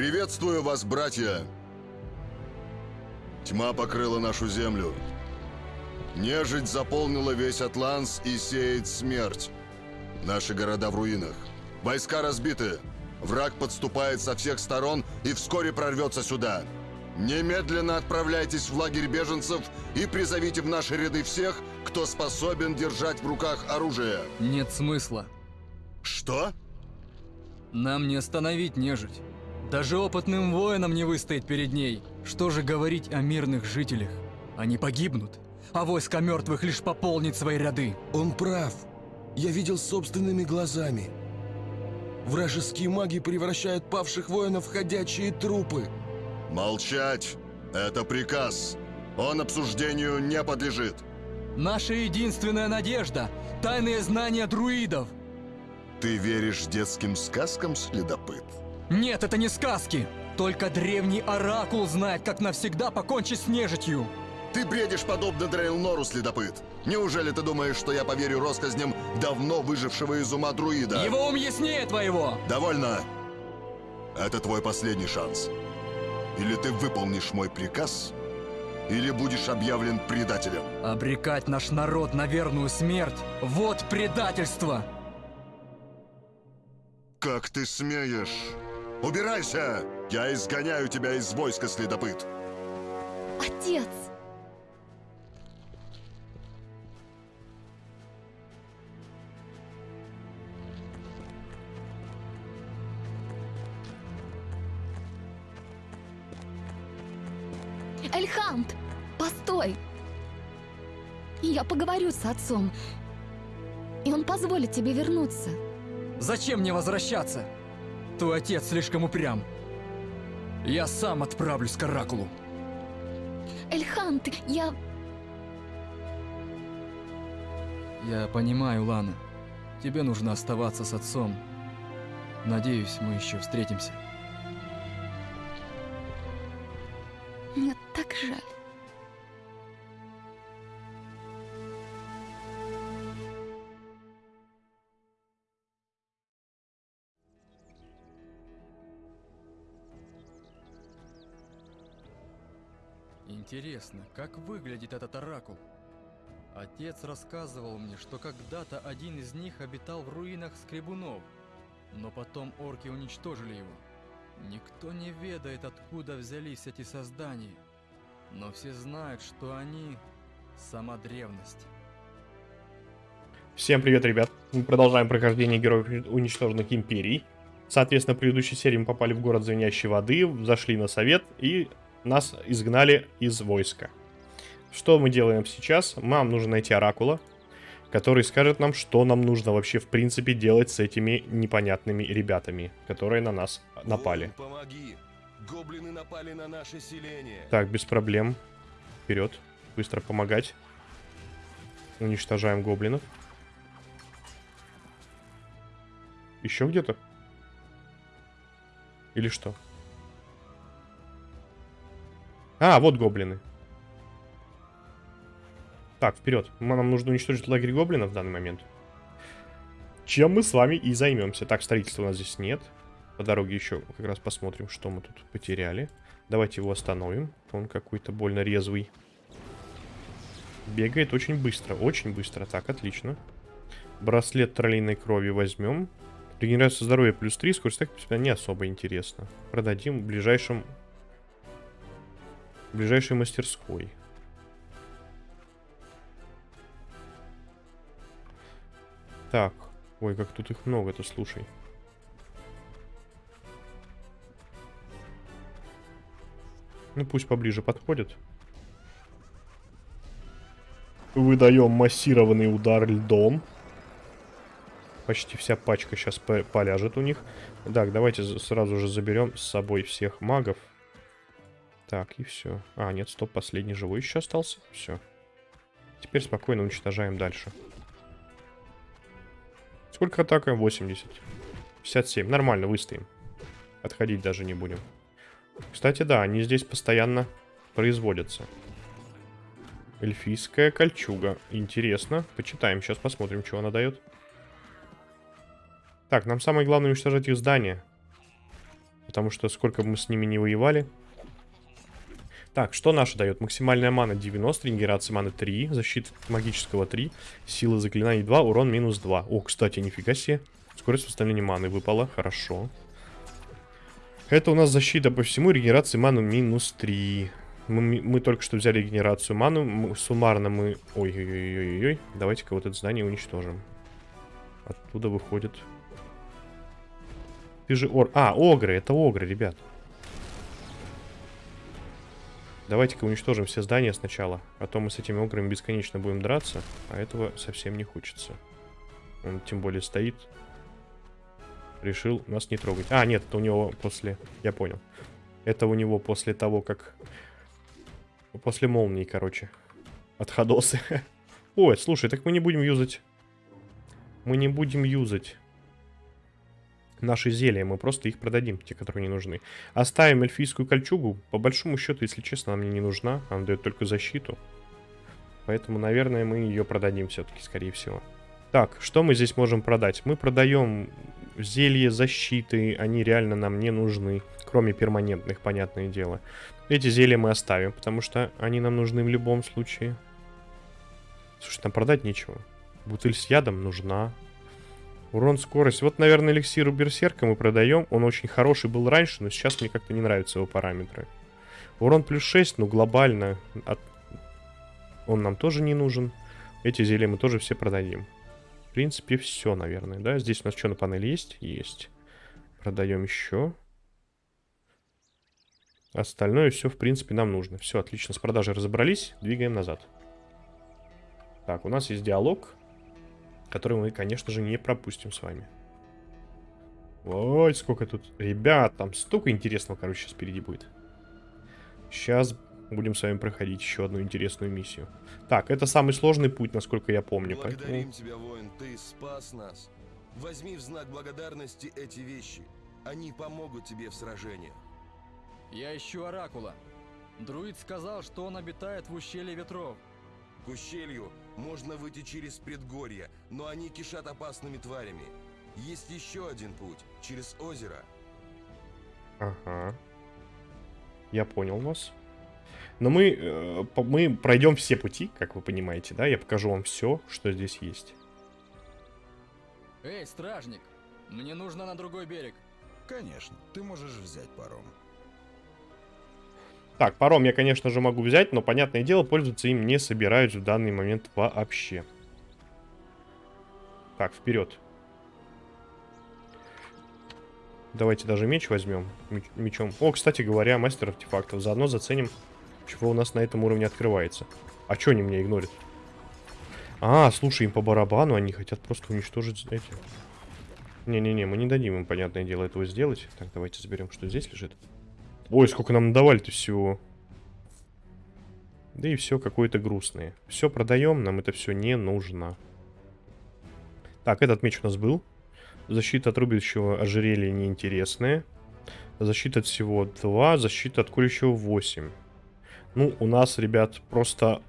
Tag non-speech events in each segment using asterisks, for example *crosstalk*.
Приветствую вас, братья! Тьма покрыла нашу землю. Нежить заполнила весь Атланс и сеет смерть. Наши города в руинах. Войска разбиты. Враг подступает со всех сторон и вскоре прорвется сюда. Немедленно отправляйтесь в лагерь беженцев и призовите в наши ряды всех, кто способен держать в руках оружие. Нет смысла. Что? Нам не остановить нежить. Даже опытным воинам не выстоять перед ней. Что же говорить о мирных жителях? Они погибнут, а войско мертвых лишь пополнит свои ряды. Он прав. Я видел собственными глазами. Вражеские маги превращают павших воинов в ходячие трупы. Молчать! Это приказ. Он обсуждению не подлежит. Наша единственная надежда – тайные знания друидов. Ты веришь детским сказкам, следопыт? Нет, это не сказки. Только древний оракул знает, как навсегда покончить с нежитью. Ты бредишь подобно Дрейлнору, следопыт. Неужели ты думаешь, что я поверю россказням давно выжившего из ума друида? Его ум яснее твоего. Довольно. Это твой последний шанс. Или ты выполнишь мой приказ, или будешь объявлен предателем. Обрекать наш народ на верную смерть – вот предательство. Как ты смеешь? Убирайся! Я изгоняю тебя из войска, следопыт. Отец! Эльхант! Постой! Я поговорю с отцом, и он позволит тебе вернуться. Зачем мне возвращаться? Твой отец слишком упрям. Я сам отправлюсь к Оракулу. Эльхант, я... Я понимаю, Лана. Тебе нужно оставаться с отцом. Надеюсь, мы еще встретимся. Мне так жаль. Интересно, как выглядит этот оракул? Отец рассказывал мне, что когда-то один из них обитал в руинах Скребунов, но потом орки уничтожили его. Никто не ведает, откуда взялись эти создания, но все знают, что они – сама древность. Всем привет, ребят. Мы продолжаем прохождение Героев Уничтоженных Империй. Соответственно, в предыдущей серии мы попали в город Звенящей Воды, зашли на совет и нас изгнали из войска. Что мы делаем сейчас? Нам нужно найти Оракула, который скажет нам, что нам нужно вообще в принципе делать с этими непонятными ребятами, которые на нас напали. Воин, помоги! Гоблины напали на наше селение. Так, без проблем. Вперед. Быстро помогать. Уничтожаем гоблинов. Еще где-то? Или что? А, вот гоблины. Так, вперед. Нам нужно уничтожить лагерь гоблинов в данный момент. Чем мы с вами и займемся. Так, строительства у нас здесь нет. По дороге еще как раз посмотрим, что мы тут потеряли. Давайте его остановим. Он какой-то больно резвый. Бегает очень быстро, очень быстро. Так, отлично. Браслет троллейной крови возьмем. Регенерация здоровья плюс 3, скорость так не особо интересно. Продадим в ближайшем... Ближайшей мастерской. Так. Ой, как тут их много-то, слушай. Ну, пусть поближе подходят. Выдаем массированный удар льдом. Почти вся пачка сейчас поляжет у них. Так, давайте сразу же заберем с собой всех магов. Так, и все. А, нет, стоп, последний живой еще остался. Все. Теперь спокойно уничтожаем дальше. Сколько атака? 80. 57. Нормально, выстоим. Отходить даже не будем. Кстати, да, они здесь постоянно производятся. Эльфийская кольчуга. Интересно. Почитаем, сейчас посмотрим, что она дает. Так, нам самое главное уничтожать их здание. Потому что сколько бы мы с ними не воевали. Так, что наше дает? Максимальная мана 90, регенерация маны 3, защита магического 3, сила заклинаний 2, урон минус 2. О, кстати, нифига себе. Скорость восстановления маны выпала, хорошо. Это у нас защита по всему, регенерация маны минус 3. Мы, мы только что взяли регенерацию ману, мы, суммарно мы... Ой-ой-ой-ой-ой, давайте-ка вот это здание уничтожим. Оттуда выходит... Ты же ор... А, огры, это огры, ребят. Давайте-ка уничтожим все здания сначала. А то мы с этими ограми бесконечно будем драться. А этого совсем не хочется. Он тем более стоит. Решил нас не трогать. А, нет, это у него после... Я понял. Это у него после того, как... После молнии, короче. Отходосы. *laughs* Ой, слушай, так мы не будем юзать... Мы не будем юзать наши зелья, мы просто их продадим, те, которые не нужны. Оставим эльфийскую кольчугу. По большому счету, если честно, она мне не нужна. Она дает только защиту. Поэтому, наверное, мы ее продадим все-таки, скорее всего. Так, что мы здесь можем продать? Мы продаем зелье защиты, они реально нам не нужны. Кроме перманентных, понятное дело. Эти зелья мы оставим, потому что они нам нужны в любом случае. Слушай, там продать нечего. Бутыль с ядом нужна. Урон, скорость. Вот, наверное, эликсиру берсерка мы продаем. Он очень хороший был раньше, но сейчас мне как-то не нравятся его параметры. Урон плюс 6, ну, глобально. От... Он нам тоже не нужен. Эти зелья мы тоже все продадим. В принципе, все, наверное, да? Здесь у нас что на панели есть? Есть. Продаем еще. Остальное все, в принципе, нам нужно. Все, отлично, с продажей разобрались. Двигаем назад. Так, у нас есть диалог который мы, конечно же, не пропустим с вами. Ой, сколько тут... Ребят, там столько интересного, короче, сейчас впереди будет. Сейчас будем с вами проходить еще одну интересную миссию. Так, это самый сложный путь, насколько я помню. Благодарим поэтому... тебя, воин, ты спас нас. Возьми в знак благодарности эти вещи. Они помогут тебе в сражениях. Я ищу Оракула. Друид сказал, что он обитает в ущелье ветров. К ущелью можно выйти через предгорье, но они кишат опасными тварями. Есть еще один путь, через озеро. Ага. Я понял вас. Но мы, э, мы пройдем все пути, как вы понимаете, да? Я покажу вам все, что здесь есть. Эй, стражник, мне нужно на другой берег. Конечно, ты можешь взять паром. Так, паром я, конечно же, могу взять, но, понятное дело, пользоваться им не собираюсь в данный момент вообще. Так, вперед. Давайте даже меч возьмем. Меч- мечом. О, кстати говоря, мастер артефактов. Заодно заценим, чего у нас на этом уровне открывается. А что они меня игнорят? А, слушай, им по барабану, они хотят просто уничтожить эти... Не-не-не, мы не дадим им, понятное дело, этого сделать. Так, давайте заберем, что здесь лежит. Ой, сколько нам давали-то всего. Да и все какое-то грустное. Все продаем, нам это все не нужно. Так, этот меч у нас был. Защита от рубящего ожерелья неинтересная. Защита от всего 2, защита от колющего 8. Ну, у нас, ребят, просто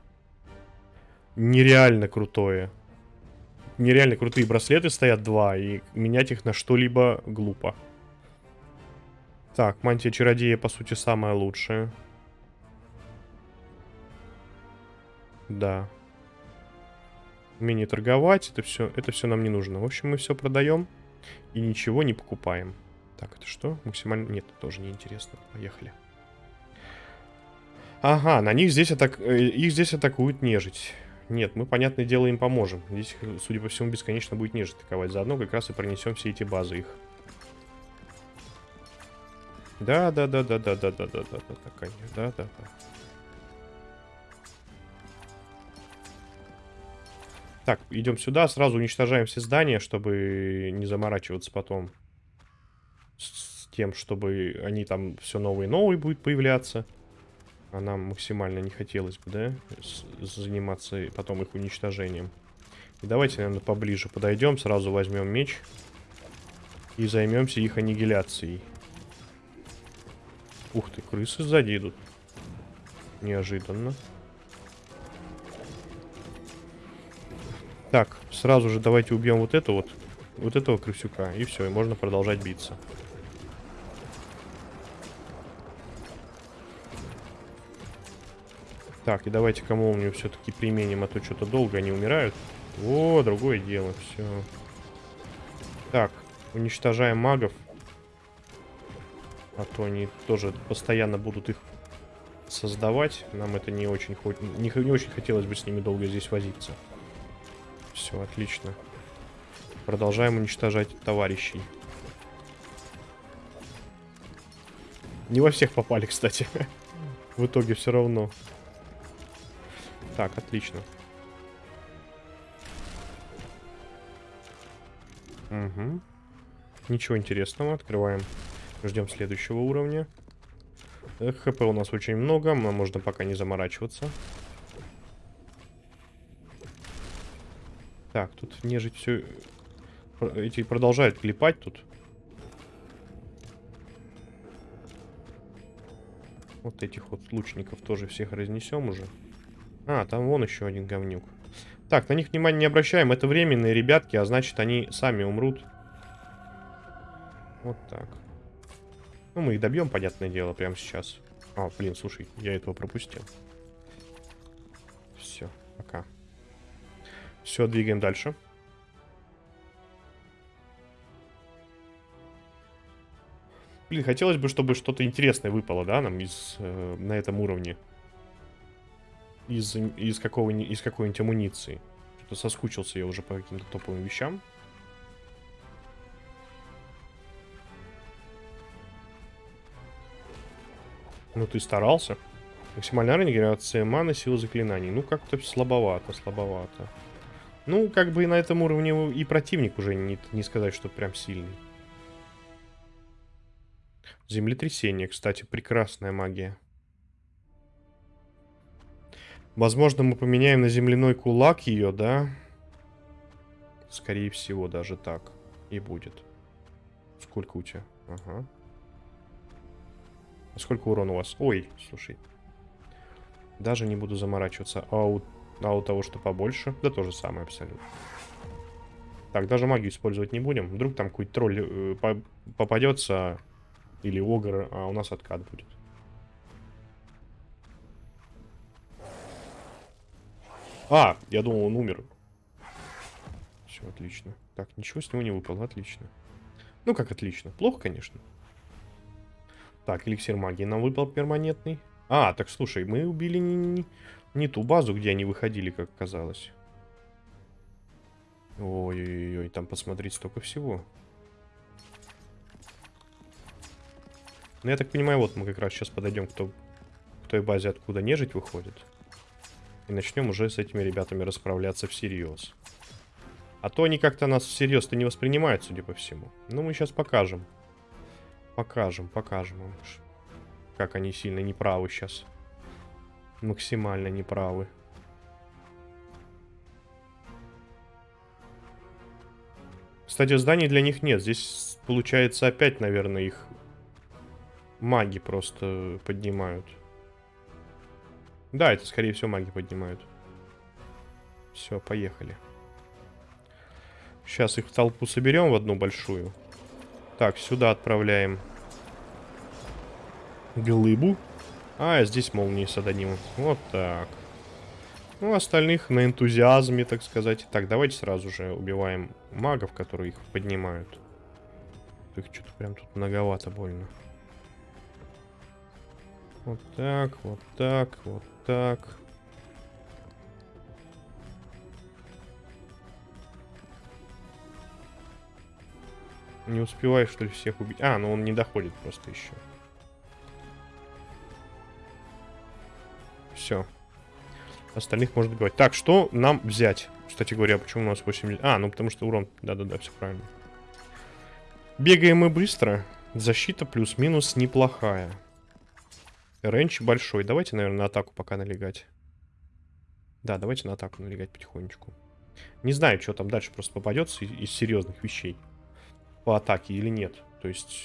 нереально крутое. Нереально крутые браслеты стоят 2, и менять их на что-либо глупо. Так, мантия чародея, по сути, самая лучшая. Да. Умение торговать, это все, это все нам не нужно. В общем, мы все продаем и ничего не покупаем. Так, это что? Максимально... Нет, тоже не интересно. Поехали. Ага, на них здесь, атак... э, их здесь атакуют нежить. Нет, мы, понятное дело, им поможем. Здесь, судя по всему, бесконечно будет нежить атаковать. Заодно как раз и пронесем все эти базы их. Да, да, да, да, да, да, да, да, да, да, такая, да, да, да. Так, идем сюда, сразу уничтожаем все здания, чтобы не заморачиваться потом с тем, чтобы они там все новые и новые будут появляться. А нам максимально не хотелось бы, да, с- заниматься потом их уничтожением. И давайте, наверное, поближе подойдем, сразу возьмем меч и займемся их аннигиляцией. Ух ты, крысы сзади идут. Неожиданно. Так, сразу же давайте убьем вот эту вот. Вот этого крысюка. И все, и можно продолжать биться. Так, и давайте кому у него все-таки применим, а то что-то долго они умирают. О, другое дело, все. Так, уничтожаем магов. А то они тоже постоянно будут их создавать. Нам это не очень, не, не очень хотелось бы с ними долго здесь возиться. Все, отлично. Продолжаем уничтожать товарищей. Не во всех попали, *laughs* кстати. В итоге все равно. Так, отлично. Угу. Ничего интересного. Открываем. Ждем следующего уровня. ХП у нас очень много. Нам можно пока не заморачиваться. Так, тут нежить все... Эти продолжают клепать тут. Вот этих вот лучников тоже всех разнесем уже. А, там вон еще один говнюк. Так, на них внимания не обращаем. Это временные ребятки, а значит они сами умрут. Вот так. Ну, мы их добьем, понятное дело, прямо сейчас. А, блин, слушай, я этого пропустил. Все, пока. Все, двигаем дальше. Блин, хотелось бы, чтобы что-то интересное выпало, да, нам из, э, на этом уровне. Из, из, какого, из какой-нибудь амуниции. Что-то соскучился я уже по каким-то топовым вещам. Ну, ты старался. Максимальная регенерация маны, сила заклинаний. Ну, как-то слабовато, слабовато. Ну, как бы и на этом уровне и противник уже не, не сказать, что прям сильный. Землетрясение, кстати, прекрасная магия. Возможно, мы поменяем на земляной кулак ее, да? Скорее всего, даже так и будет. Сколько у тебя? Ага. А сколько урона у вас? Ой, слушай. Даже не буду заморачиваться. А у, а у того, что побольше? Да то же самое абсолютно. Так, даже магию использовать не будем. Вдруг там какой-то тролль э, по попадется или огр, а у нас откат будет. А, я думал, он умер. Все, отлично. Так, ничего с него не выпало, отлично. Ну, как отлично. Плохо, конечно. Так, эликсир магии нам выпал перманентный. А, так слушай, мы убили не, не, не ту базу, где они выходили, как казалось. Ой-ой-ой, там посмотреть столько всего. Ну, я так понимаю, вот мы как раз сейчас подойдем к, то, к той базе, откуда нежить выходит. И начнем уже с этими ребятами расправляться всерьез. А то они как-то нас всерьез-то не воспринимают, судя по всему. Ну, мы сейчас покажем. Покажем, покажем им, как они сильно неправы сейчас. Максимально неправы. Кстати, зданий для них нет. Здесь, получается, опять, наверное, их маги просто поднимают. Да, это, скорее всего, маги поднимают. Все, поехали. Сейчас их в толпу соберем в одну большую. Так, сюда отправляем глыбу. А, здесь молнии саданим. Вот так. Ну, остальных на энтузиазме, так сказать. Так, давайте сразу же убиваем магов, которые их поднимают. Их что-то прям тут многовато больно. Вот так, вот так, вот так. Не успеваю, что ли, всех убить? А, ну он не доходит просто еще. Все. Остальных можно добивать. Так, что нам взять? Кстати говоря, почему у нас 80... А, ну потому что урон... Да-да-да, все правильно. Бегаем мы быстро. Защита плюс-минус неплохая. Рейндж большой. Давайте, наверное, на атаку пока налегать. Да, давайте на атаку налегать потихонечку. Не знаю, что там дальше просто попадется из, из серьезных вещей. По атаке или нет. То есть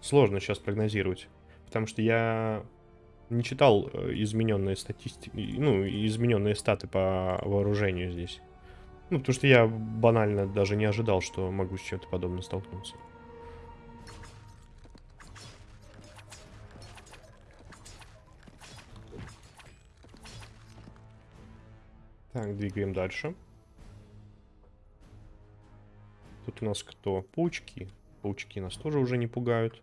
сложно сейчас прогнозировать. Потому что я не читал э, измененные статистики, ну, измененные статы по вооружению здесь. Ну, потому что я банально даже не ожидал, что могу с чем-то подобным столкнуться. Так, двигаем дальше. Тут у нас кто? Паучки. Паучки нас тоже уже не пугают.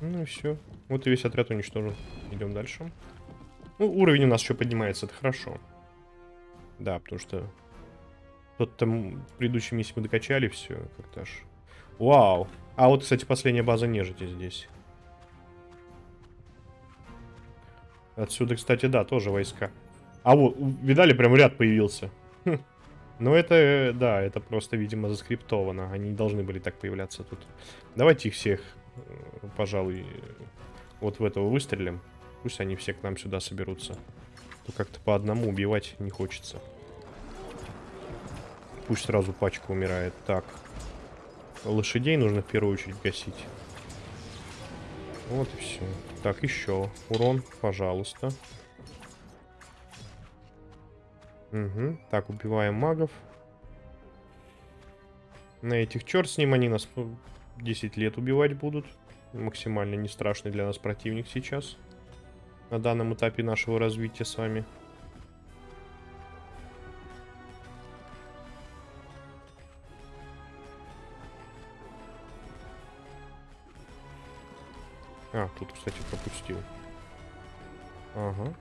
Ну и все. Вот и весь отряд уничтожен. Идем дальше. Ну, уровень у нас еще поднимается, это хорошо. Да, потому что тот там предыдущей миссии мы докачали все как-то аж. Вау. А вот, кстати, последняя база нежити здесь. Отсюда, кстати, да, тоже войска. А вот, видали, прям ряд появился. Хм. Ну, это, э, да, это просто, видимо, заскриптовано. Они не должны были так появляться тут. Давайте их всех, э, пожалуй, вот в этого выстрелим. Пусть они все к нам сюда соберутся. То как-то по одному убивать не хочется. Пусть сразу пачка умирает. Так. Лошадей нужно в первую очередь гасить. Вот и все. Так, еще. Урон, пожалуйста. Угу. Так, убиваем магов. На этих черт с ним, они нас 10 лет убивать будут. Максимально не страшный для нас противник сейчас. На данном этапе нашего развития с вами. А, тут, кстати, пропустил. Ага.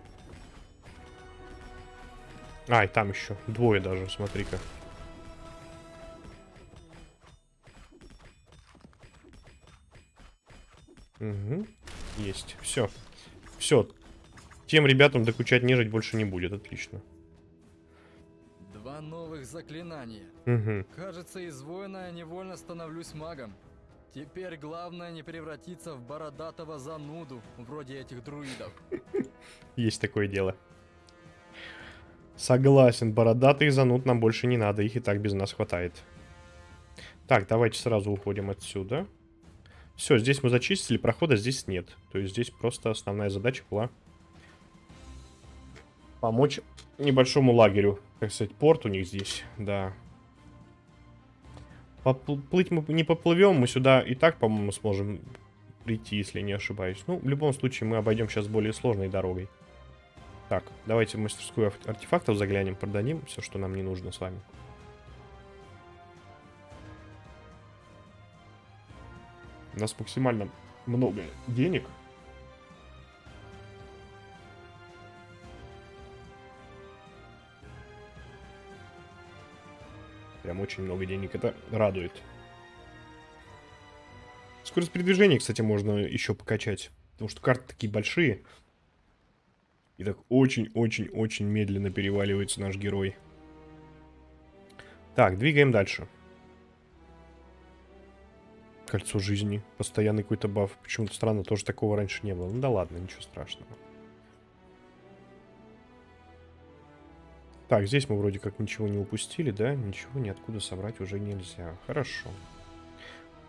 А, и там еще. Двое даже, смотри-ка. Угу. Есть. Все. Все. Тем ребятам докучать нежить больше не будет. Отлично. Два новых заклинания. Угу. Кажется, из воина я невольно становлюсь магом. Теперь главное не превратиться в бородатого зануду, вроде этих друидов. *laughs* Есть такое дело. Согласен, бородатых зануд нам больше не надо, их и так без нас хватает. Так, давайте сразу уходим отсюда. Все, здесь мы зачистили, прохода здесь нет. То есть здесь просто основная задача была помочь небольшому лагерю. Так сказать, порт у них здесь, да. Поплыть мы не поплывем, мы сюда и так, по-моему, сможем прийти, если не ошибаюсь. Ну, в любом случае, мы обойдем сейчас более сложной дорогой. Так, давайте в мастерскую артефактов заглянем, продадим все, что нам не нужно с вами. У нас максимально много денег. Прям очень много денег. Это радует. Скорость передвижения, кстати, можно еще покачать. Потому что карты такие большие. И так очень-очень-очень медленно переваливается наш герой. Так, двигаем дальше. Кольцо жизни. Постоянный какой-то баф. Почему-то странно, тоже такого раньше не было. Ну да ладно, ничего страшного. Так, здесь мы вроде как ничего не упустили, да? Ничего ниоткуда собрать уже нельзя. Хорошо.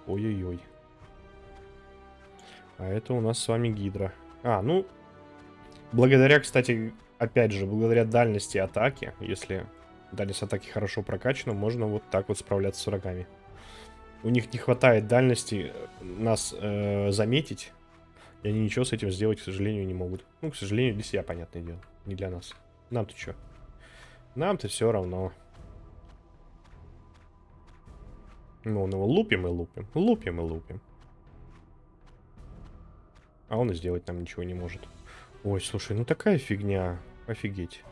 Ой-ой-ой. А это у нас с вами гидра. А, ну, Благодаря, кстати, опять же, благодаря дальности атаки, если дальность атаки хорошо прокачана, можно вот так вот справляться с врагами. У них не хватает дальности э, нас э, заметить, и они ничего с этим сделать, к сожалению, не могут. Ну, к сожалению, для себя, понятное дело, не для нас. Нам-то что? Нам-то все равно. Ну, он его лупим и лупим, лупим и лупим. А он и сделать нам ничего не может. Ой, слушай, ну такая фигня. Офигеть.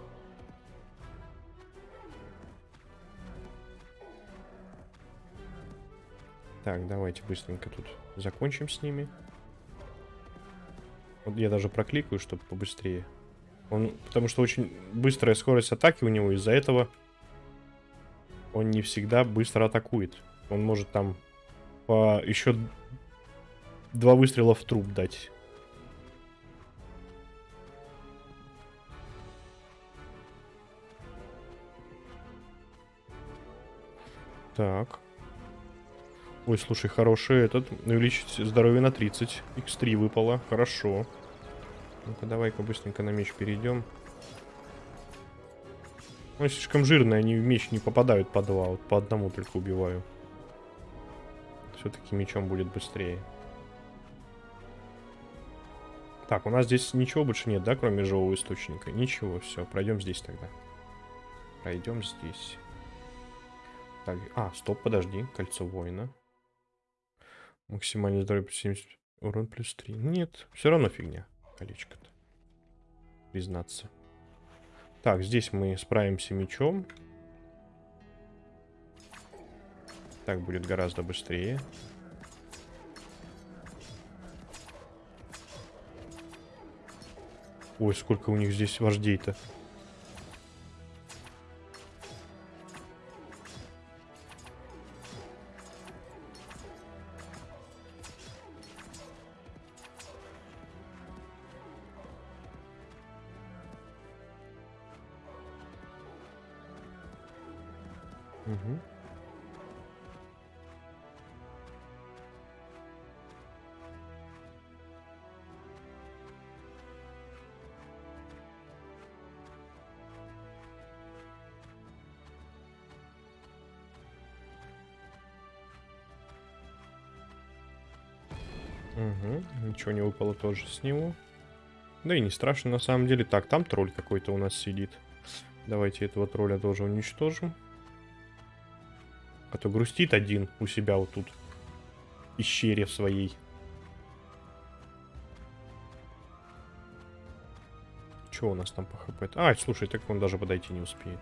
Так, давайте быстренько тут закончим с ними. Вот я даже прокликаю, чтобы побыстрее. Он, потому что очень быстрая скорость атаки у него, из-за этого он не всегда быстро атакует. Он может там по еще два выстрела в труп дать. Так. Ой, слушай, хороший этот. Увеличить здоровье на 30. X3 выпало. Хорошо. Ну-ка, давай-ка быстренько на меч перейдем. Он слишком жирный, они в меч не попадают по два. Вот по одному только убиваю. Все-таки мечом будет быстрее. Так, у нас здесь ничего больше нет, да, кроме живого источника? Ничего, все, пройдем здесь тогда. Пройдем здесь. Так, а, стоп, подожди, кольцо воина. Максимальный здоровье плюс 70, урон плюс 3. Нет, все равно фигня, колечко-то. Признаться. Так, здесь мы справимся мечом. Так будет гораздо быстрее. Ой, сколько у них здесь вождей-то. Ничего не выпало тоже с него. Да и не страшно на самом деле. Так, там тролль какой-то у нас сидит. Давайте этого тролля тоже уничтожим. А то грустит один у себя вот тут. Пещере своей. Что у нас там по хп? А, слушай, так он даже подойти не успеет.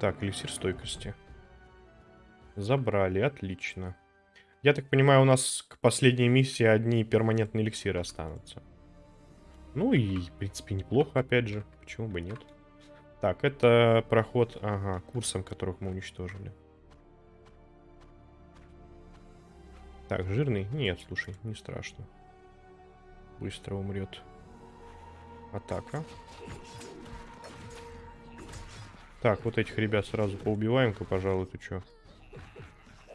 Так, эликсир стойкости. Забрали, отлично. Я так понимаю, у нас к последней миссии одни перманентные эликсиры останутся. Ну и, в принципе, неплохо, опять же. Почему бы нет? Так, это проход, ага, курсом, которых мы уничтожили. Так, жирный? Нет, слушай, не страшно. Быстро умрет. Атака. Так, вот этих ребят сразу поубиваем-ка, пожалуй, ты чё?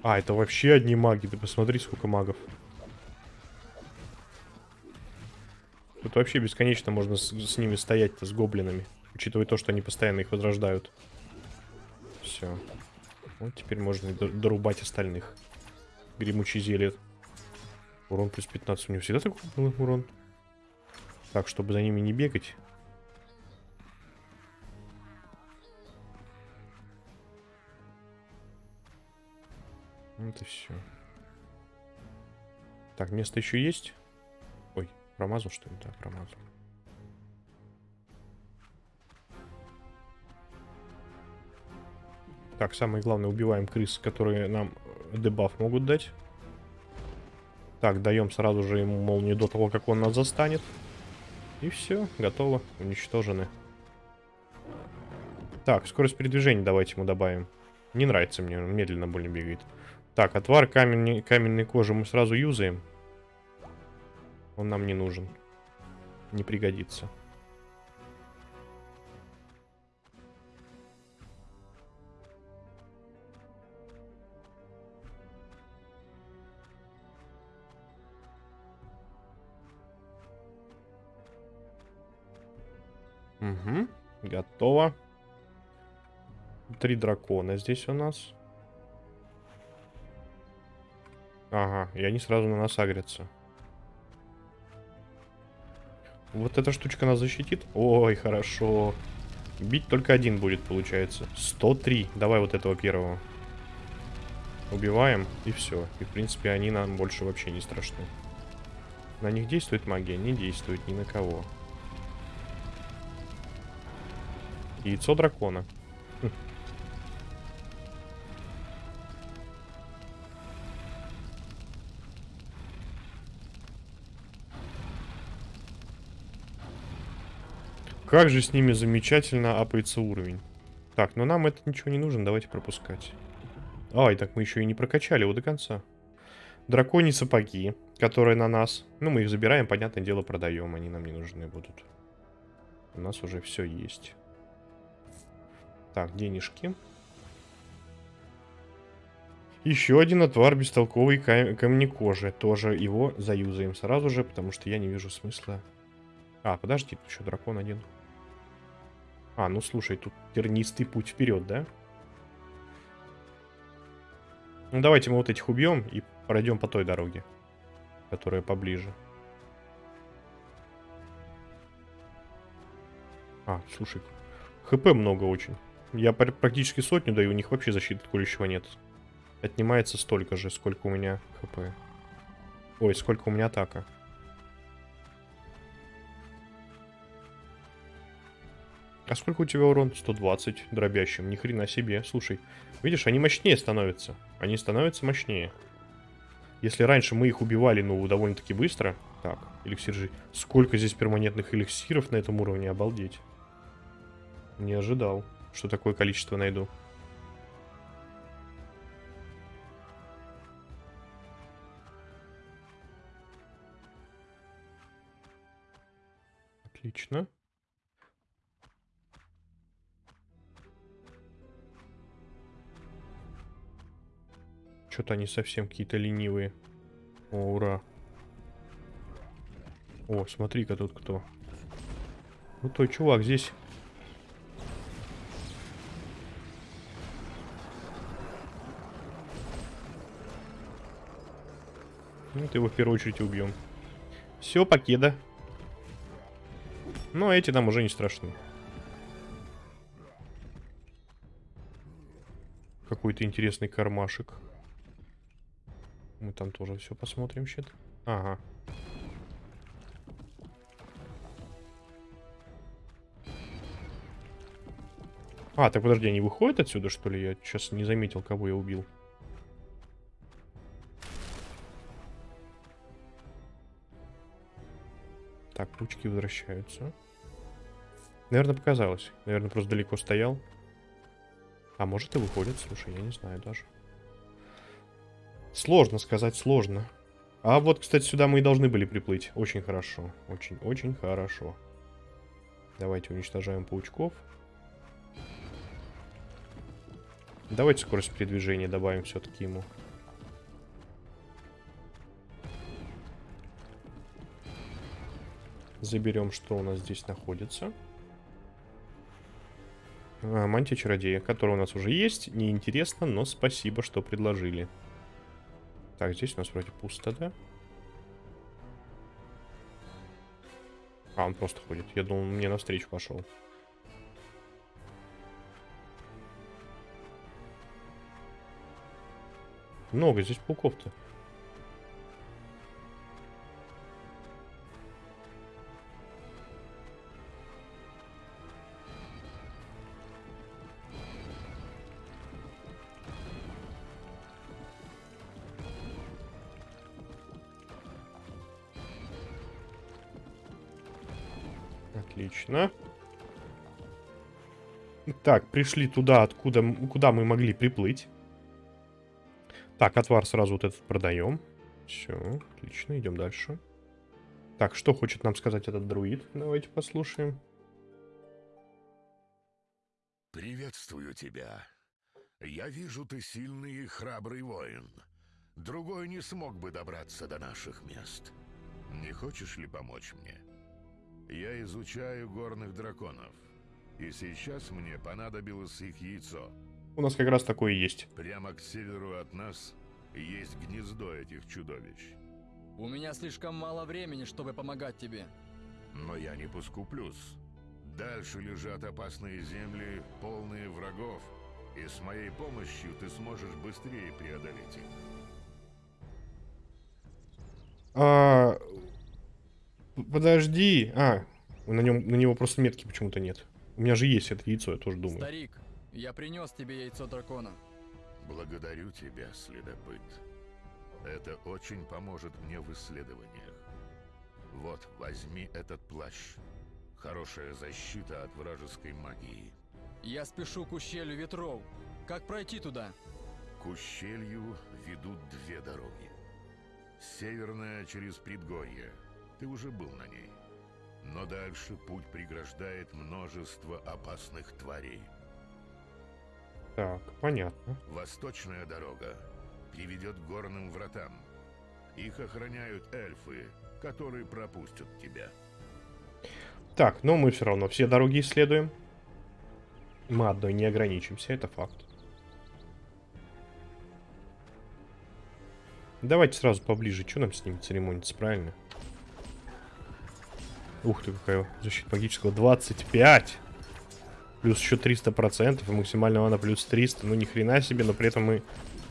А, это вообще одни маги, ты посмотри, сколько магов. Тут вообще бесконечно можно с, с ними стоять-то, с гоблинами. Учитывая то, что они постоянно их возрождают. Все. Вот теперь можно дорубать остальных. Гремучий зелье. Урон плюс 15. У него всегда такой был урон. Так, чтобы за ними не бегать. Вот и все. Так, место еще есть? Ой, промазал что ли? Да, промазал. Так, самое главное, убиваем крыс, которые нам э, дебаф могут дать. Так, даем сразу же ему молнию до того, как он нас застанет. И все, готово, уничтожены. Так, скорость передвижения давайте ему добавим. Не нравится мне, медленно больно бегает. Так, отвар камень, каменной кожи мы сразу юзаем. Он нам не нужен. Не пригодится. Угу, готово. Три дракона здесь у нас. Ага, и они сразу на нас агрятся. Вот эта штучка нас защитит? Ой, хорошо. Бить только один будет, получается. 103. Давай вот этого первого. Убиваем, и все. И, в принципе, они нам больше вообще не страшны. На них действует магия? Не действует ни на кого. Яйцо дракона. Хм. Как же с ними замечательно апается уровень. Так, но нам это ничего не нужно, давайте пропускать. Ай, так мы еще и не прокачали его до конца. Драконьи сапоги, которые на нас. Ну, мы их забираем, понятное дело, продаем. Они нам не нужны будут. У нас уже все есть. Так, денежки. Еще один отвар бестолковый кам- камнекожи. Тоже его заюзаем сразу же, потому что я не вижу смысла. А, подожди, тут еще дракон один. А, ну слушай, тут тернистый путь вперед, да? Ну давайте мы вот этих убьем и пройдем по той дороге, которая поближе. А, слушай, хп много очень. Я пр- практически сотню даю, у них вообще защиты колющего нет. Отнимается столько же, сколько у меня хп. Ой, сколько у меня атака. А сколько у тебя урон? 120 дробящим. Ни хрена себе. Слушай, видишь, они мощнее становятся. Они становятся мощнее. Если раньше мы их убивали, ну, довольно-таки быстро. Так, эликсир же... Сколько здесь перманентных эликсиров на этом уровне, обалдеть. Не ожидал, что такое количество найду. Отлично. Что-то они совсем какие-то ленивые. О, ура. О, смотри-ка тут кто. Ну, той чувак здесь. Ну, ты его в первую очередь убьем. Все, покеда. Но эти нам уже не страшны. Какой-то интересный кармашек. Там тоже все посмотрим, щит. Ага. А, так подожди, они выходят отсюда, что ли? Я сейчас не заметил, кого я убил. Так, ручки возвращаются. Наверное, показалось. Наверное, просто далеко стоял. А может и выходит, слушай, я не знаю даже. Сложно сказать, сложно. А вот, кстати, сюда мы и должны были приплыть. Очень хорошо. Очень-очень хорошо. Давайте уничтожаем паучков. Давайте скорость передвижения добавим все-таки ему. Заберем, что у нас здесь находится. А, мантия чародея, которая у нас уже есть. Неинтересно, но спасибо, что предложили. Так, здесь у нас вроде пусто, да? А, он просто ходит. Я думал, мне навстречу пошел. Много здесь пауков-то. Отлично. Так, пришли туда, откуда, куда мы могли приплыть. Так, отвар сразу вот этот продаем. Все, отлично, идем дальше. Так, что хочет нам сказать этот друид? Давайте послушаем. Приветствую тебя. Я вижу, ты сильный и храбрый воин. Другой не смог бы добраться до наших мест. Не хочешь ли помочь мне? Я изучаю горных драконов. И сейчас мне понадобилось их яйцо. У нас как раз такое есть. Прямо к северу от нас есть гнездо этих чудовищ. У меня слишком мало времени, чтобы помогать тебе. Но я не поскуплюсь. Дальше лежат опасные земли, полные врагов. И с моей помощью ты сможешь быстрее преодолеть их. А... Подожди. А, на, нем, на него просто метки почему-то нет. У меня же есть это яйцо, я тоже думаю. Старик, я принес тебе яйцо дракона. Благодарю тебя, следопыт. Это очень поможет мне в исследованиях. Вот, возьми этот плащ. Хорошая защита от вражеской магии. Я спешу к ущелью ветров. Как пройти туда? К ущелью ведут две дороги. Северная через предгорье. Ты уже был на ней. Но дальше путь преграждает множество опасных тварей. Так, понятно. Восточная дорога приведет к горным вратам. Их охраняют эльфы, которые пропустят тебя. Так, но мы все равно все дороги исследуем. Мы одной не ограничимся, это факт. Давайте сразу поближе. Что нам с ним церемониться, правильно? Ух ты, какая защита магического. 25! Плюс еще 300%, и максимальная мана плюс 300. Ну, ни хрена себе, но при этом мы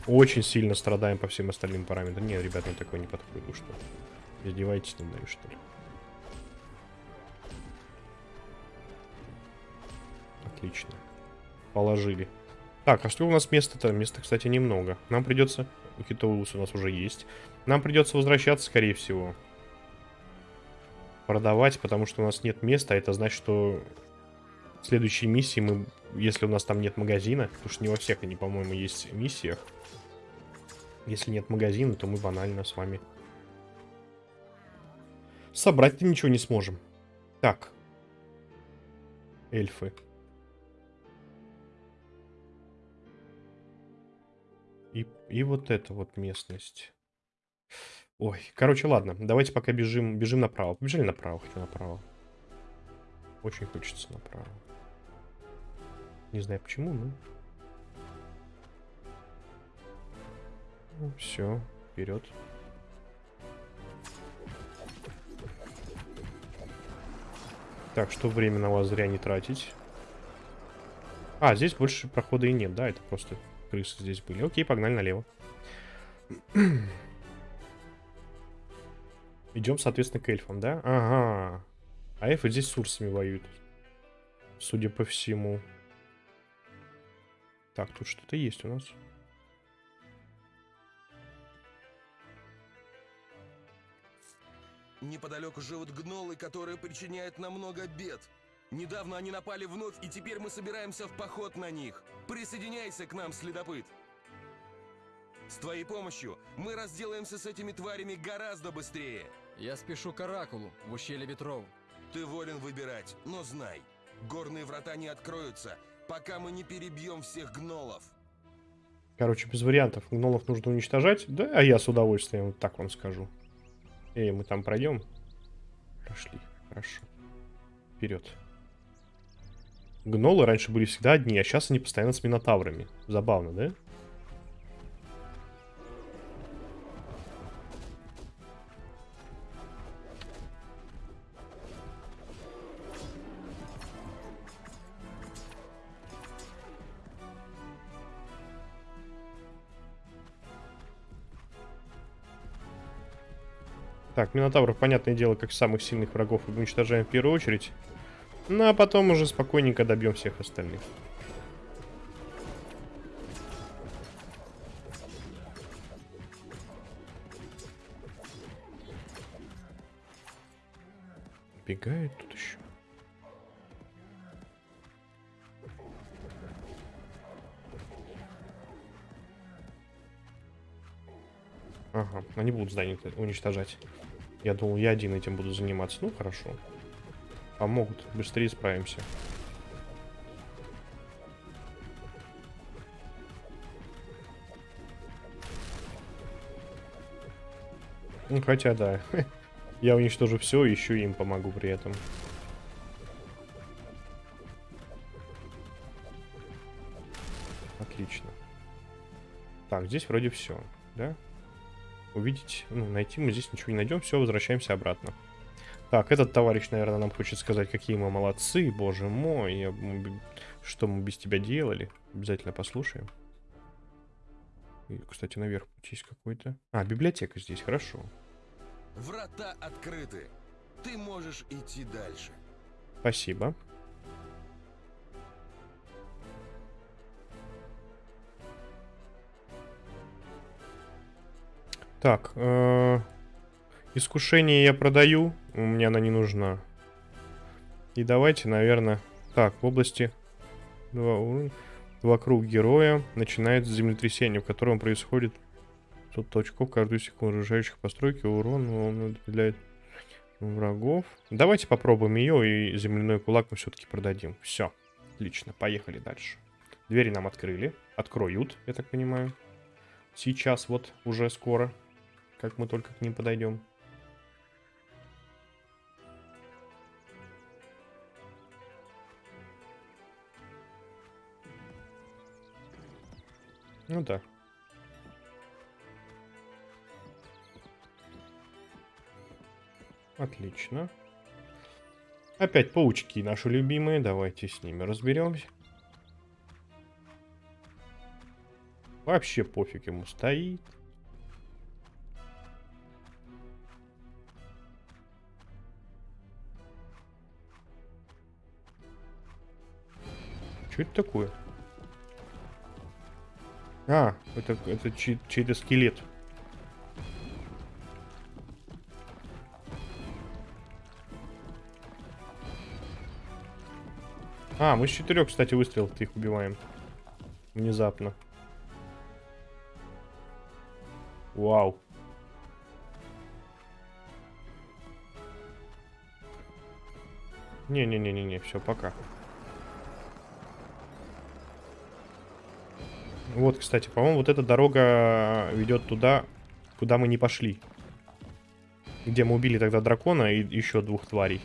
очень сильно страдаем по всем остальным параметрам. Не, ребят, на такое не подходит. Вы что? Издеваетесь над нами, что ли? Отлично. Положили. Так, а что у нас места-то? Места, кстати, немного. Нам придется... Хитоус у нас уже есть. Нам придется возвращаться, скорее всего. Продавать, потому что у нас нет места. А это значит, что в следующей миссии мы... Если у нас там нет магазина, потому что не во всех они, по-моему, есть миссиях. Если нет магазина, то мы банально с вами собрать-то ничего не сможем. Так. Эльфы. И, и вот эта вот местность. Ой, короче, ладно. Давайте пока бежим, бежим направо. Побежали направо, хочу направо. Очень хочется направо. Не знаю почему, но... Ну, все, вперед. Так, что время на вас зря не тратить. А, здесь больше прохода и нет, да? Это просто крысы здесь были. Окей, погнали налево. Идем, соответственно, к эльфам, да? Ага. А эльфы здесь с урсами воюют. Судя по всему. Так, тут что-то есть у нас. Неподалеку живут гнолы, которые причиняют нам много бед. Недавно они напали вновь, и теперь мы собираемся в поход на них. Присоединяйся к нам, следопыт. С твоей помощью мы разделаемся с этими тварями гораздо быстрее. Я спешу к Оракулу, в ущелье ветров. Ты волен выбирать, но знай, горные врата не откроются, пока мы не перебьем всех гнолов. Короче, без вариантов. Гнолов нужно уничтожать. Да, а я с удовольствием, вот так вам скажу. Эй, мы там пройдем? Прошли. Хорошо. Вперед. Гнолы раньше были всегда одни, а сейчас они постоянно с минотаврами. Забавно, да? Так, Минотавров, понятное дело, как самых сильных врагов уничтожаем в первую очередь. Ну, а потом уже спокойненько добьем всех остальных. Бегает тут еще. Ага, они будут здание уничтожать. Я думал, я один этим буду заниматься. Ну, хорошо. Помогут. Быстрее справимся. Ну, хотя, да. *laughs* Я уничтожу все, еще им помогу при этом. Отлично. Так, здесь вроде все, да? Увидеть, ну, найти мы здесь ничего не найдем. Все, возвращаемся обратно. Так, этот товарищ, наверное, нам хочет сказать, какие мы молодцы, боже мой. Я, что мы без тебя делали? Обязательно послушаем. И, кстати, наверх путь есть какой-то. А, библиотека здесь, хорошо. Врата открыты. Ты можешь идти дальше. Спасибо. Так, э искушение я продаю, у меня она не нужна. И давайте, наверное... Так, в области... Два. Вокруг героя начинается землетрясение, в котором происходит 100 точков каждую секунду разрушающих постройки, урон он определяет врагов. Давайте попробуем ее, и земляной кулак мы все-таки продадим. Все, отлично, поехали дальше. Двери нам открыли, откроют, я так понимаю. Сейчас вот, уже скоро. Как мы только к ним подойдем. Ну да. Отлично. Опять паучки наши любимые. Давайте с ними разберемся. Вообще пофиг ему стоит. Что это такое? А, это, это чей- чей-то скелет. А, мы с четырех, кстати, выстрелов их убиваем. Внезапно. Вау. Не-не-не-не-не, все, пока. Вот, кстати, по-моему, вот эта дорога ведет туда, куда мы не пошли. Где мы убили тогда дракона и еще двух тварей.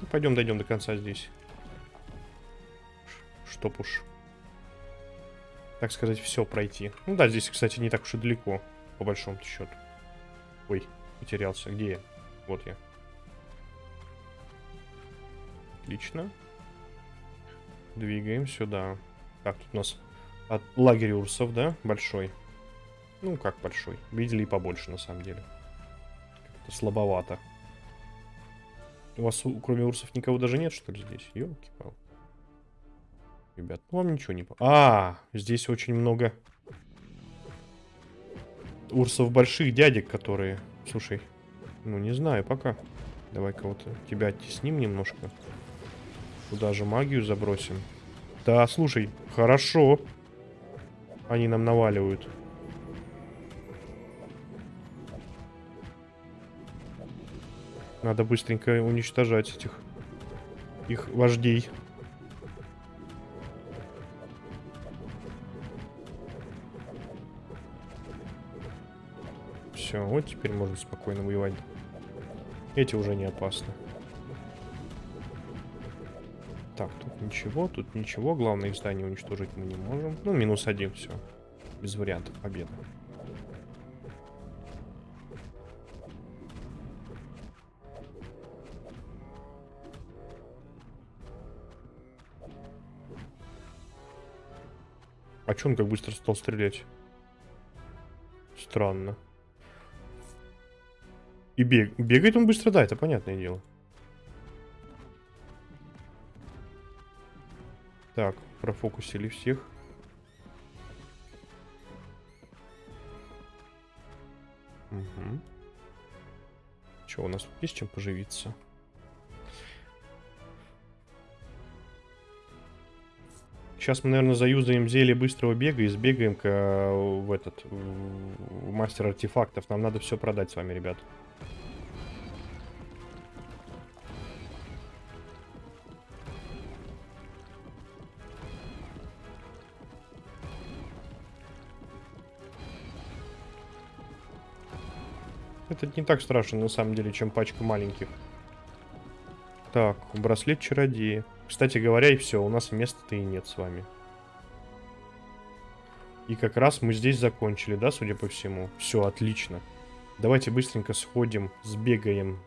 Ну, Пойдем дойдем до конца здесь. Чтоб уж так сказать, все пройти. Ну да, здесь, кстати, не так уж и далеко, по большому счету. Ой, потерялся. Где я? Вот я. Отлично. Двигаем сюда. Так, тут у нас от лагерь урсов, да? Большой. Ну, как большой. Видели и побольше, на самом деле. Как-то слабовато. У вас, кроме урсов, никого даже нет, что ли, здесь? Ёлки-палки. Ребят, ну вам ничего не... А, здесь очень много урсов больших дядек, которые... Слушай, ну не знаю пока. Давай кого-то... Тебя оттесним немножко. Туда же магию забросим. Да, слушай, хорошо. Они нам наваливают. Надо быстренько уничтожать этих... Их вождей. Все, вот теперь можно спокойно воевать. Эти уже не опасны. Так, тут ничего, тут ничего. Главное, их здание уничтожить мы не можем. Ну, минус один, все. Без вариантов победы. А чё он как быстро стал стрелять? Странно. И бег... бегает он быстро, да, это понятное дело. Так, профокусили всех. Угу. Че, у нас есть чем поживиться? Сейчас мы, наверное, заюзаем зелье быстрого бега и сбегаем к, э, в этот в мастер артефактов. Нам надо все продать с вами, ребят. Это не так страшно, на самом деле, чем пачка маленьких. Так, браслет чародея. Кстати говоря, и все, у нас места-то и нет с вами. И как раз мы здесь закончили, да, судя по всему? Все, отлично. Давайте быстренько сходим, сбегаем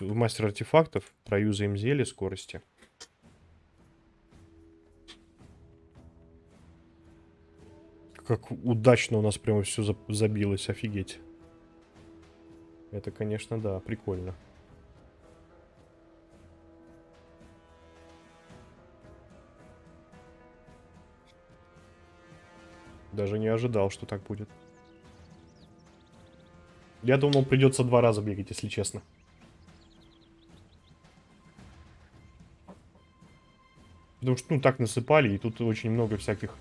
в мастер артефактов, проюзаем зелье скорости. Как удачно у нас прямо все забилось, офигеть. Это, конечно, да, прикольно. Даже не ожидал, что так будет. Я думал, придется два раза бегать, если честно. Потому что, ну, так насыпали, и тут очень много всяких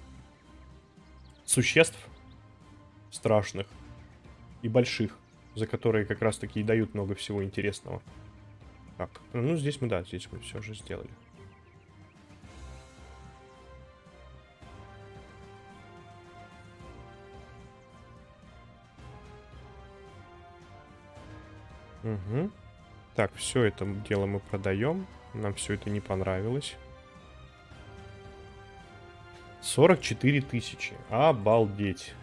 существ страшных и больших, за которые как раз таки и дают много всего интересного. Так, ну здесь мы, да, здесь мы все же сделали. Угу. Так, все это дело мы продаем. Нам все это не понравилось. 44 тысячи. Обалдеть.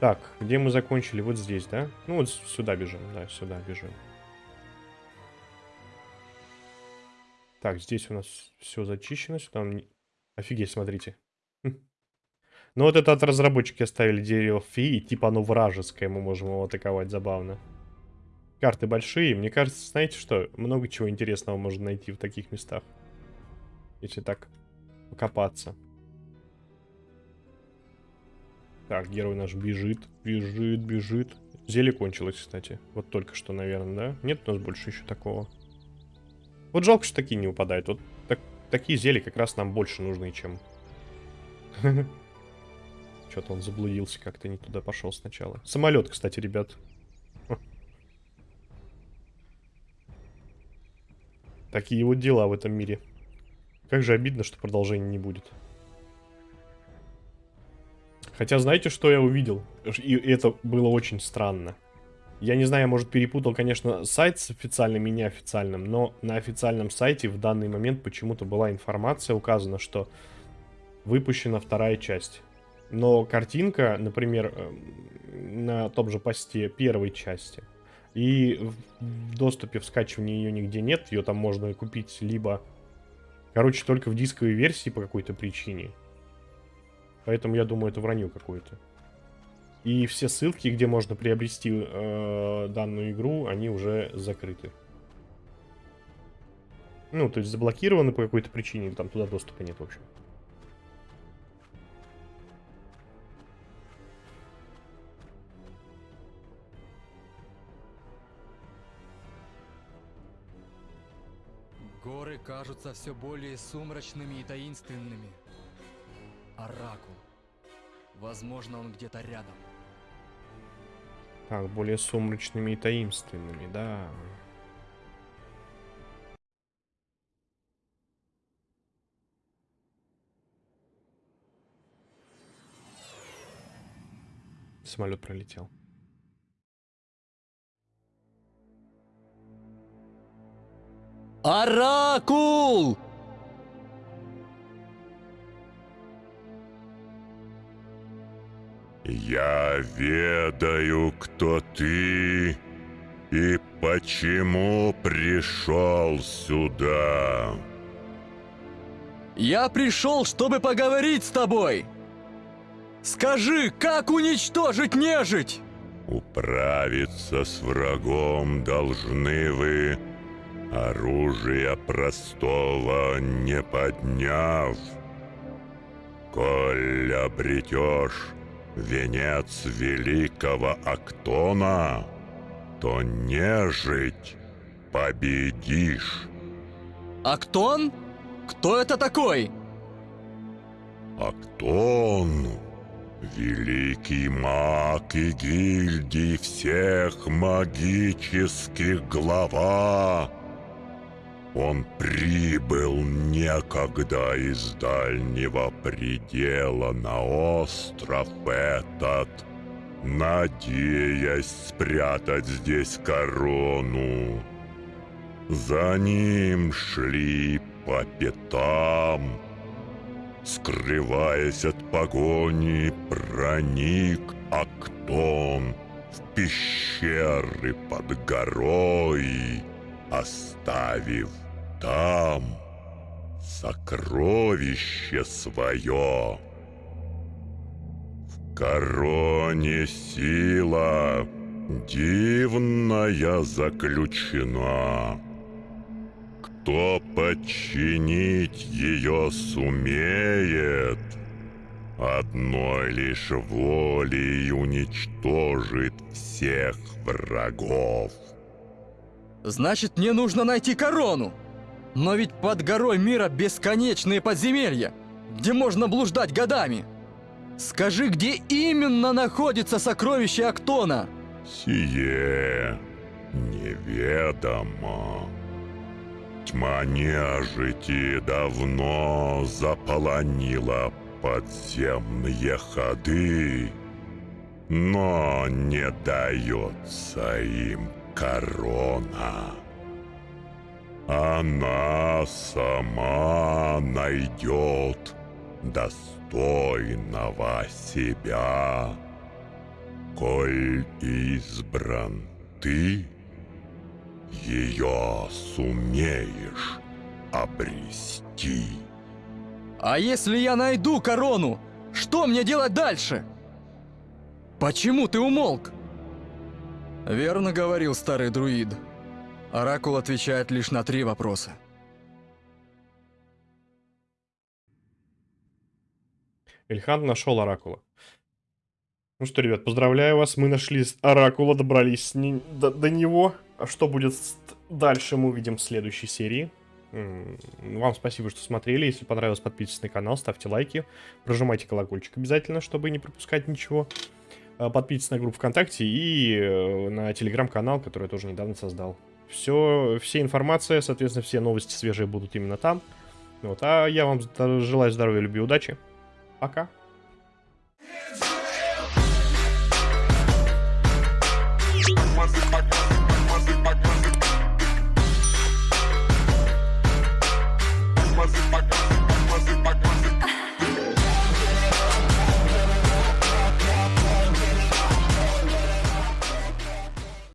Так, где мы закончили? Вот здесь, да? Ну, вот сюда бежим. Да, сюда бежим. Так, здесь у нас все зачищено. Сюда... Офигеть, смотрите. Хм. Ну, вот это от разработчики оставили дерево феи. Типа оно вражеское, мы можем его атаковать. Забавно. Карты большие. Мне кажется, знаете что? Много чего интересного можно найти в таких местах. Если так покопаться. Так, герой наш бежит, бежит, бежит. Зелье кончилось, кстати. Вот только что, наверное, да? Нет у нас больше еще такого. Вот жалко, что такие не упадают. Вот так, такие зелья как раз нам больше нужны, чем... *laughs* Что-то он заблудился, как-то не туда пошел сначала. Самолет, кстати, ребят. *laughs* Такие вот дела в этом мире. Как же обидно, что продолжения не будет. Хотя знаете, что я увидел? И это было очень странно. Я не знаю, я, может, перепутал, конечно, сайт с официальным и неофициальным, но на официальном сайте в данный момент почему-то была информация указана, что выпущена вторая часть. Но картинка, например, эм, на том же посте первой части, и в доступе в скачивании ее нигде нет, ее там можно купить либо, короче, только в дисковой версии по какой-то причине, Поэтому я думаю, это вранье какое-то. И все ссылки, где можно приобрести э, данную игру, они уже закрыты. Ну, то есть заблокированы по какой-то причине, там туда доступа нет, в общем. Горы кажутся все более сумрачными и таинственными. Оракул. Возможно, он где-то рядом. Так, более сумрачными и таинственными, да. Самолет пролетел. Оракул! Я ведаю, кто ты и почему пришел сюда. Я пришел, чтобы поговорить с тобой. Скажи, как уничтожить нежить? Управиться с врагом должны вы, оружия простого не подняв. Коль обретешь венец великого Актона, то нежить победишь. Актон? Кто это такой? Актон — великий маг и гильдий всех магических глава, он прибыл некогда из дальнего предела на остров этот, надеясь спрятать здесь корону. За ним шли по пятам, скрываясь от погони, проник Актон в пещеры под горой, оставив там сокровище свое. В короне сила дивная заключена. Кто подчинить ее сумеет, одной лишь волей уничтожит всех врагов. Значит, мне нужно найти корону. Но ведь под горой мира бесконечные подземелья, где можно блуждать годами. Скажи, где именно находится сокровище Актона? Сие неведомо. Тьма нежити давно заполонила подземные ходы, но не дается им корона. Она сама найдет достойного себя. Коль избран ты, ее сумеешь обрести. А если я найду корону, что мне делать дальше? Почему ты умолк? Верно говорил старый друид. Оракул отвечает лишь на три вопроса. Эльхан нашел Оракула. Ну что, ребят, поздравляю вас. Мы нашли Оракула, добрались с до, до него. А что будет дальше, мы увидим в следующей серии. Вам спасибо, что смотрели. Если понравилось, подписывайтесь на канал, ставьте лайки. Прожимайте колокольчик обязательно, чтобы не пропускать ничего. А, Подписывайтесь на группу ВКонтакте и э, на телеграм-канал, который я тоже недавно создал. Все, все информация, соответственно, все новости свежие будут именно там. Вот, а я вам желаю здоровья, любви, удачи. Пока.